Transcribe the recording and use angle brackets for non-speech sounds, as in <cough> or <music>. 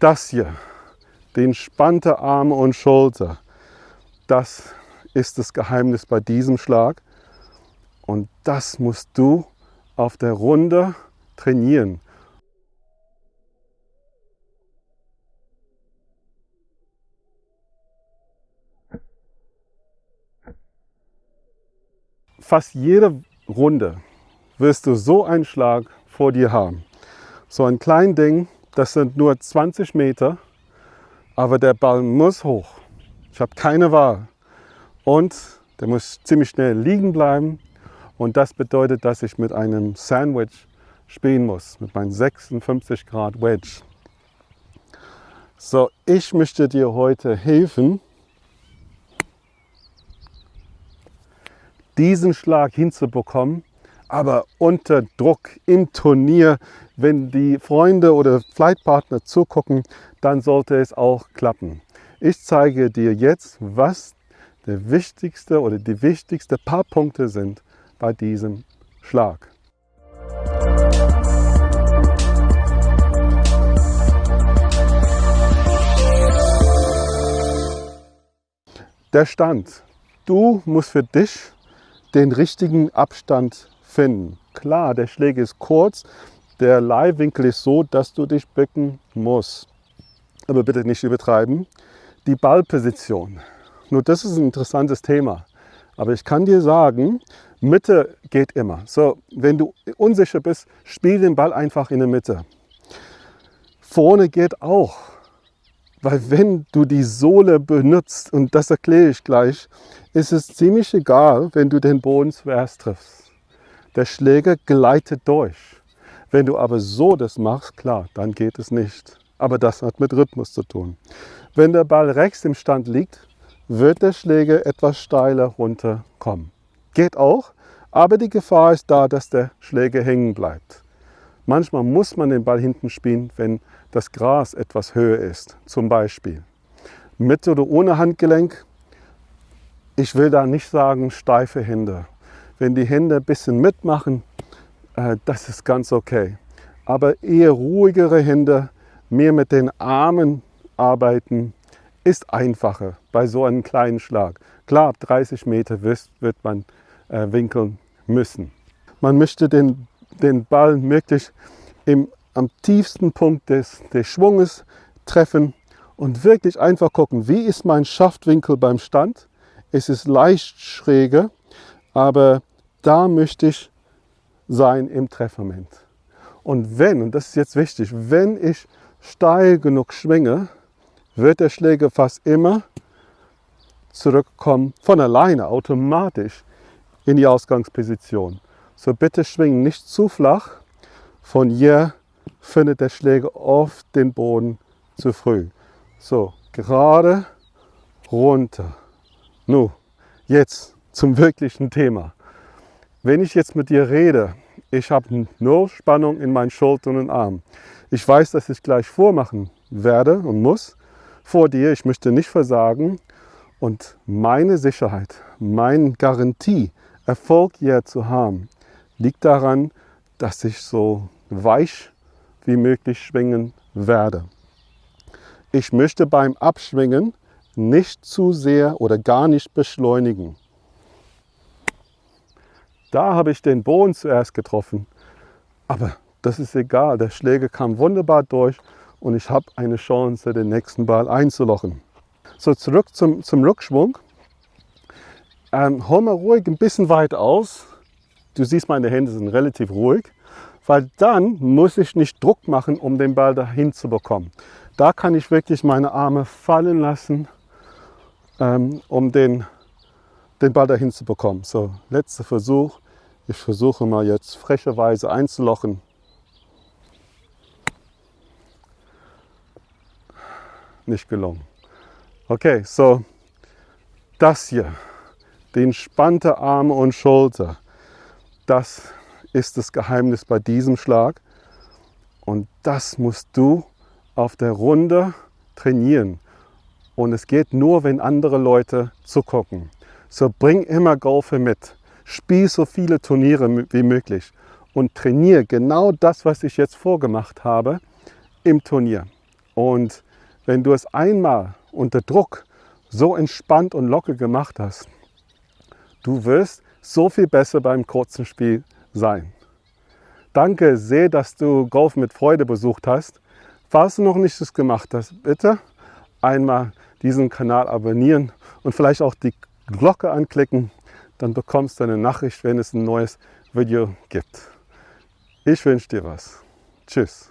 Das hier, die entspannte Arme und Schulter, das ist das Geheimnis bei diesem Schlag. Und das musst du auf der Runde trainieren. Fast jede Runde wirst du so einen Schlag vor dir haben. So ein kleines Ding, das sind nur 20 Meter, aber der Ball muss hoch. Ich habe keine Wahl. Und der muss ziemlich schnell liegen bleiben. Und das bedeutet, dass ich mit einem Sandwich spielen muss, mit meinem 56 Grad Wedge. So, ich möchte dir heute helfen, diesen Schlag hinzubekommen, aber unter Druck im Turnier, wenn die Freunde oder Flightpartner zugucken, dann sollte es auch klappen. Ich zeige dir jetzt, was der wichtigste oder die wichtigsten paar Punkte sind bei diesem Schlag. Der Stand. Du musst für dich den richtigen Abstand finden. Klar, der Schläger ist kurz, der Leihwinkel ist so, dass du dich bücken musst. Aber bitte nicht übertreiben. Die Ballposition. Nur das ist ein interessantes Thema. Aber ich kann dir sagen, Mitte geht immer. So, wenn du unsicher bist, spiel den Ball einfach in der Mitte. Vorne geht auch. Weil wenn du die Sohle benutzt, und das erkläre ich gleich, ist es ziemlich egal, wenn du den Boden zuerst triffst. Der Schläger gleitet durch. Wenn du aber so das machst, klar, dann geht es nicht. Aber das hat mit Rhythmus zu tun. Wenn der Ball rechts im Stand liegt, wird der Schläger etwas steiler runterkommen. Geht auch, aber die Gefahr ist da, dass der Schläger hängen bleibt. Manchmal muss man den Ball hinten spielen, wenn das Gras etwas höher ist, zum Beispiel. Mit oder ohne Handgelenk, ich will da nicht sagen steife Hände. Wenn die Hände ein bisschen mitmachen, äh, das ist ganz okay. Aber eher ruhigere Hände, mehr mit den Armen arbeiten, ist einfacher bei so einem kleinen Schlag. Klar, ab 30 Meter wird man äh, winkeln müssen. Man möchte den den Ball möglichst im, am tiefsten Punkt des, des Schwunges treffen und wirklich einfach gucken, wie ist mein Schaftwinkel beim Stand. Es ist leicht schräger, aber da möchte ich sein im Treffmoment. Und wenn, und das ist jetzt wichtig, wenn ich steil genug schwinge, wird der Schläger fast immer zurückkommen, von alleine, automatisch in die Ausgangsposition. So bitte schwingen nicht zu flach. Von hier findet der Schläger oft den Boden zu früh. So, gerade runter. Nun, jetzt zum <laughs> wirklichen Thema. Wenn ich jetzt mit dir rede, ich habe nur Spannung in meinen Schultern und Armen. Ich weiß, dass ich gleich vormachen werde und muss vor dir. Ich möchte nicht versagen. Und meine Sicherheit, meine Garantie, Erfolg hier zu haben, liegt daran, dass ich so weich wie möglich schwingen werde. Ich möchte beim Abschwingen nicht zu sehr oder gar nicht beschleunigen. Da habe ich den Boden zuerst getroffen, aber das ist egal. Der Schläger kam wunderbar durch und ich habe eine Chance, den nächsten Ball einzulochen. So, zurück zum, zum Rückschwung. Ähm, hol mal ruhig ein bisschen weit aus, Du siehst, meine Hände sind relativ ruhig, weil dann muss ich nicht Druck machen, um den Ball dahin zu bekommen. Da kann ich wirklich meine Arme fallen lassen, ähm, um den, den Ball dahin zu bekommen. So, letzter Versuch. Ich versuche mal jetzt frecherweise einzulochen. Nicht gelungen. Okay, so das hier, die entspannte Arme und Schulter. Das ist das Geheimnis bei diesem Schlag. Und das musst du auf der Runde trainieren. Und es geht nur, wenn andere Leute zugucken. So bring immer Golfer mit. Spiel so viele Turniere wie möglich. Und trainiere genau das, was ich jetzt vorgemacht habe, im Turnier. Und wenn du es einmal unter Druck so entspannt und locker gemacht hast, du wirst so viel besser beim kurzen Spiel sein. Danke sehr, dass du Golf mit Freude besucht hast. Falls du noch nicht das gemacht hast, bitte einmal diesen Kanal abonnieren und vielleicht auch die Glocke anklicken. Dann bekommst du eine Nachricht, wenn es ein neues Video gibt. Ich wünsche dir was. Tschüss.